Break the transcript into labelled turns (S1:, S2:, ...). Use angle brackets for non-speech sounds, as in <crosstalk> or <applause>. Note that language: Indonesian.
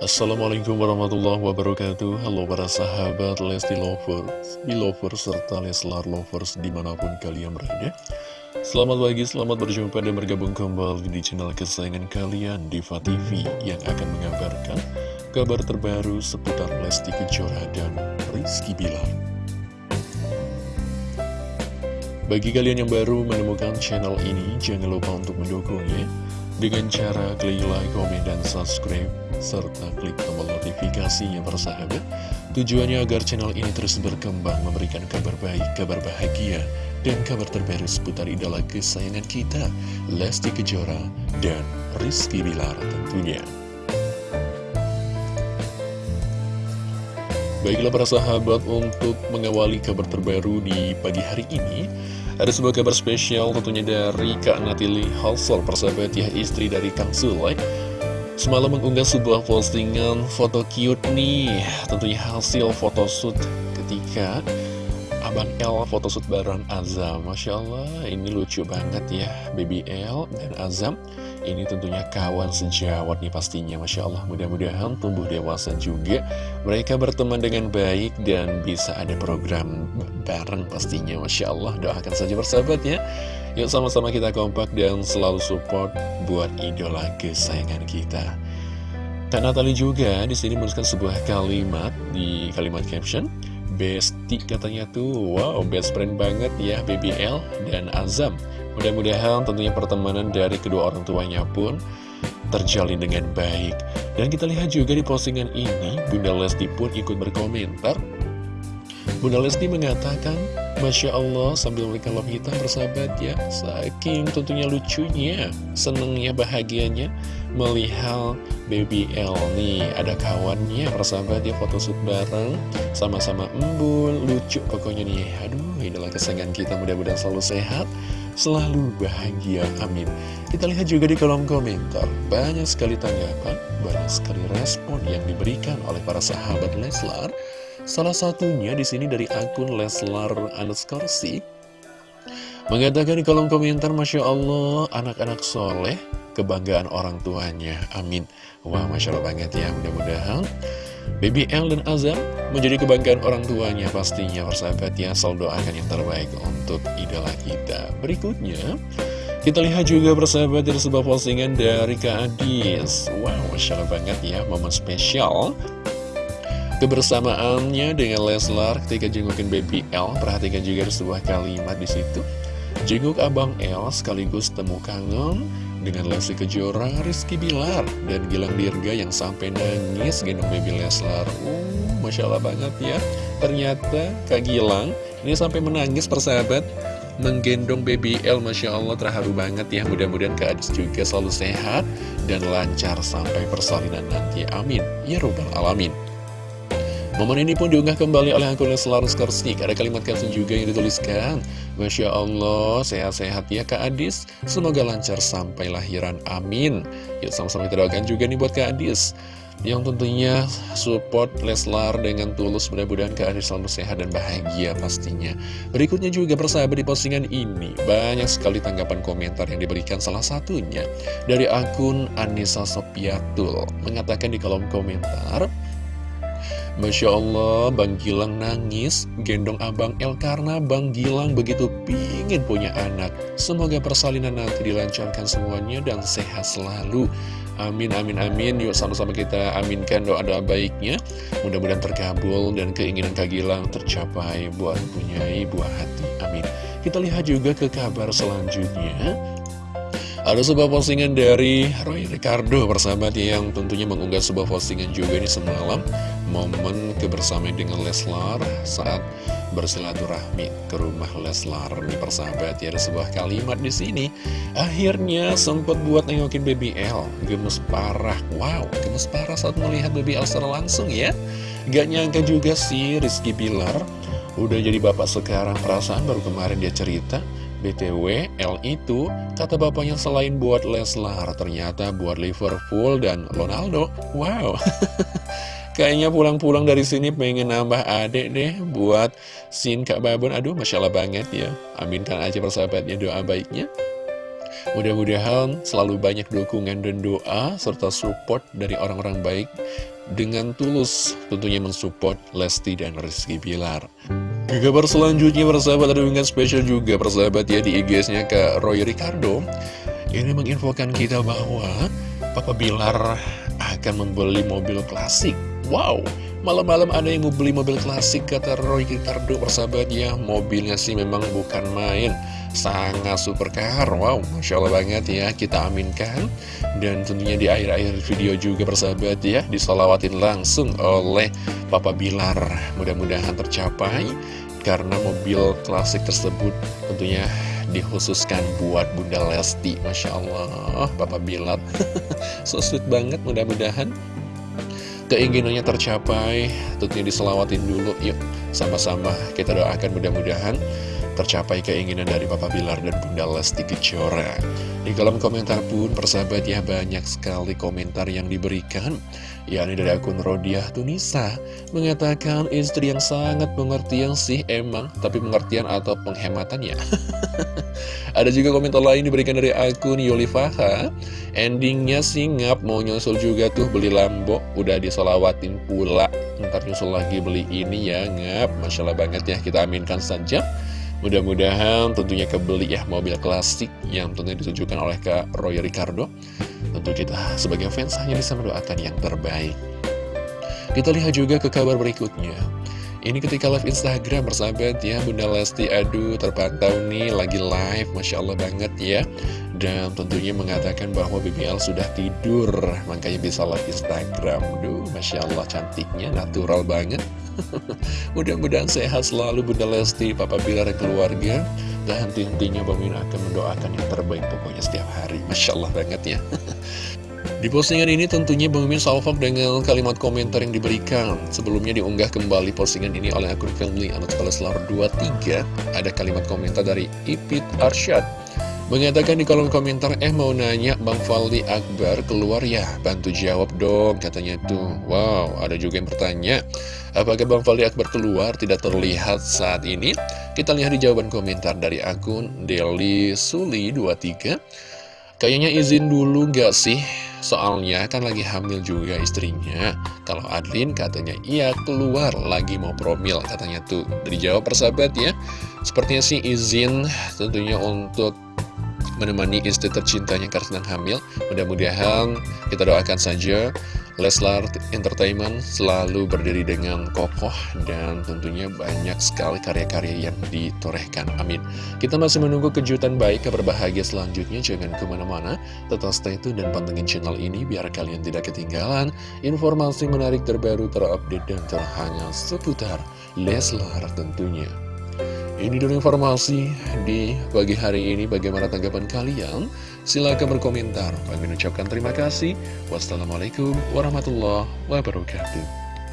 S1: Assalamualaikum warahmatullahi wabarakatuh. Halo para sahabat Lesti Lovers, Belovers, serta Leslar Lovers di mana pun kalian berada. Selamat pagi, selamat berjumpa dan bergabung kembali di channel kesayangan kalian Diva TV Yang akan mengabarkan kabar terbaru seputar Lesti Kejora dan Rizky Bilar. Bagi kalian yang baru menemukan channel ini, jangan lupa untuk mendukungnya dengan cara klik like, komen, dan subscribe serta klik tombol notifikasinya persahabat tujuannya agar channel ini terus berkembang memberikan kabar baik, kabar bahagia dan kabar terbaru seputar idola kesayangan kita Lesti Kejora dan Rizky Bilar tentunya. Baiklah para sahabat untuk mengawali kabar terbaru di pagi hari ini Ada sebuah kabar spesial tentunya dari Kak Natili Halsol persahabat ya istri dari Kang Sule Semalam mengunggah sebuah postingan foto cute nih. Tentunya hasil photoshoot ketika Abang L photoshoot bareng Azam. Masya Allah ini lucu banget ya Baby L dan Azam. Ini tentunya kawan sejawat nih pastinya. Masya Allah mudah-mudahan tumbuh dewasa juga. Mereka berteman dengan baik dan bisa ada program bareng pastinya. Masya Allah doakan saja bersahabat ya Yuk sama-sama kita kompak dan selalu support buat idola kesayangan kita. Kak Natali juga di sini menuliskan sebuah kalimat di kalimat caption. Besti katanya tuh, wow best friend banget ya BBL dan Azam. Mudah-mudahan tentunya pertemanan dari kedua orang tuanya pun terjalin dengan baik. Dan kita lihat juga di postingan ini, Bunda Lesti pun ikut berkomentar. Bunda Lesti mengatakan, Masya Allah sambil memberikan love hitam bersahabat ya. Saking tentunya lucunya Senengnya bahagianya Melihat baby L nih. Ada kawannya bersahabat ya Foto shoot bareng. Sama-sama embul Lucu pokoknya nih. Aduh inilah kesenangan kita mudah-mudahan selalu sehat Selalu bahagia amin. Kita lihat juga di kolom komentar. Banyak sekali tanggapan Banyak sekali respon yang diberikan oleh para sahabat Leslar Salah satunya di sini dari akun Leslar underscore mengatakan di kolom komentar Masya Allah anak-anak soleh kebanggaan orang tuanya. Amin. Wah Masya Allah banget ya mudah-mudahan Baby L dan Azam menjadi kebanggaan orang tuanya pastinya persahabat ya. Selalu doakan yang terbaik untuk idola kita. Berikutnya kita lihat juga persahabat dari sebuah postingan dari Kak Adis. Wow, Masya Allah banget ya momen spesial Kebersamaannya dengan Leslar ketika jengukin baby L, perhatikan juga ada sebuah kalimat di situ. Jenguk abang L sekaligus temu kangen dengan Lesti Kejora, Rizky Bilar, dan Gilang Dirga yang sampai nangis gendong baby Leslar. Uh, Masya Allah banget ya. Ternyata Kak Gilang ini sampai menangis persahabat menggendong baby L Masya Allah terharu banget ya mudah-mudahan Kak Adis juga selalu sehat dan lancar sampai persalinan nanti amin ya robbal alamin Momen ini pun diunggah kembali oleh akun Leslar Skorsnik. Ada kalimat caption juga yang dituliskan. Masya Allah, sehat-sehat ya Kak Adis. Semoga lancar sampai lahiran. Amin. Yuk sama-sama kita doakan juga nih buat Kak Adis. Yang tentunya support Leslar dengan tulus mudah-mudahan Kak Adis selalu sehat dan bahagia pastinya. Berikutnya juga persahabat di postingan ini. Banyak sekali tanggapan komentar yang diberikan salah satunya. Dari akun Anissa Sopiatul. Mengatakan di kolom komentar. Masya Allah, Bang Gilang nangis gendong Abang El karena Bang Gilang begitu pingin punya anak. Semoga persalinan nanti dilancarkan semuanya dan sehat selalu. Amin, amin, amin. Yuk sama-sama kita aminkan doa-doa baiknya. Mudah-mudahan terkabul dan keinginan Kak Gilang tercapai buat punyai buah hati. Amin. Kita lihat juga ke kabar selanjutnya. Ada sebuah postingan dari Roy Ricardo persahabat yang tentunya mengunggah sebuah postingan juga ini semalam. Momen kebersamaan dengan Leslar saat bersilaturahmi ke rumah Leslar. Nih persahabat ya ada sebuah kalimat di sini. Akhirnya sempat buat nengokin Baby L Gemes parah. Wow gemes parah saat melihat Baby L secara langsung ya. Gak nyangka juga sih Rizky Bilar Udah jadi bapak sekarang. Perasaan baru kemarin dia cerita BTW, L itu kata bapaknya selain buat Leslar, ternyata buat Liverpool dan Ronaldo. Wow, <laughs> kayaknya pulang-pulang dari sini pengen nambah adek deh buat Sin Kak Babon. Aduh, Masya Allah banget ya. Aminkan aja persahabatnya doa baiknya. Mudah-mudahan selalu banyak dukungan dan doa serta support dari orang-orang baik dengan tulus tentunya mensupport Lesti dan Rizky Bilar. Ke kabar selanjutnya persahabat ada dengan spesial juga persahabat ya di IG-nya ke Roy Ricardo. Ini menginfokan kita bahwa Papa Bilar akan membeli mobil klasik. Wow, malam-malam ada yang mau beli mobil klasik kata Roy Ricardo persahabat ya. Mobilnya sih memang bukan main. Sangat super car Wow, Masya Allah banget ya Kita aminkan. Dan tentunya di akhir-akhir video juga persahabat ya Disolawatin langsung oleh Papa Bilar. Mudah-mudahan tercapai Karena mobil klasik tersebut tentunya dikhususkan buat Bunda Lesti Masya Allah. Papa Bilar <laughs> So sweet banget mudah-mudahan Keinginannya tercapai Tentunya diselawatin dulu Yuk sama-sama. Kita doakan mudah-mudahan tercapai keinginan dari Papa Bilar dan Bunda Lesti Kejora. Di kolom komentar pun persahabat ya banyak sekali komentar yang diberikan. Yakni dari akun Rodiah Tunisa mengatakan istri yang sangat pengertian sih emang tapi pengertian atau penghematan ya <laughs> ada juga komentar lain diberikan dari akun Yolifaha endingnya sih ngap mau nyusul juga tuh beli Lambo. Udah disolawatin pula. Ntar nyusul lagi beli ini ya ngap. Masya Allah banget ya kita aminkan saja Mudah-mudahan tentunya kebeli ya mobil klasik yang tentunya ditujukan oleh Kak Roy Ricardo. Tentu kita sebagai fans hanya bisa mendoakan yang terbaik. Kita lihat juga ke kabar berikutnya. Ini ketika live Instagram bersahabat ya Bunda Lesti aduh terpantau nih lagi live Masya Allah banget ya Dan tentunya mengatakan bahwa BBL sudah tidur Makanya bisa live Instagram Duh Masya Allah cantiknya natural banget <laughs> Mudah-mudahan sehat selalu Bunda Lesti, Papa Bilar keluarga. Dan henti-hentinya Bang akan mendoakan yang terbaik pokoknya setiap hari. Masya Allah banget ya. <laughs> Di postingan ini tentunya Bang Min salvok dengan kalimat komentar yang diberikan. Sebelumnya diunggah kembali postingan ini oleh akun family Anak Leslar 23 Ada kalimat komentar dari Ipit Arsyad Mengatakan di kolom komentar, eh mau nanya Bang Faldi Akbar keluar ya, bantu jawab dong katanya tuh. Wow, ada juga yang bertanya, apakah Bang Faldi Akbar keluar tidak terlihat saat ini? Kita lihat di jawaban komentar dari akun Deli Suli 23. Kayaknya izin dulu gak sih? Soalnya kan lagi hamil juga istrinya. Kalau Adlin katanya iya keluar lagi mau promil katanya tuh. Dijawab persahabat ya. Sepertinya sih izin tentunya untuk menemani istri tercintanya karena sedang hamil. Mudah-mudahan kita doakan saja Leslar Entertainment selalu berdiri dengan kokoh dan tentunya banyak sekali karya-karya yang ditorehkan. Amin. Kita masih menunggu kejutan baik, kabar bahagia selanjutnya. Jangan ke mana-mana, tetap stay tune dan pantengin channel ini biar kalian tidak ketinggalan informasi menarik terbaru, terupdate, dan terhangat seputar Leslar tentunya. Ini dulu informasi di pagi hari ini. Bagaimana tanggapan kalian? Silahkan berkomentar. Kami mengucapkan terima kasih. Wassalamualaikum warahmatullahi wabarakatuh.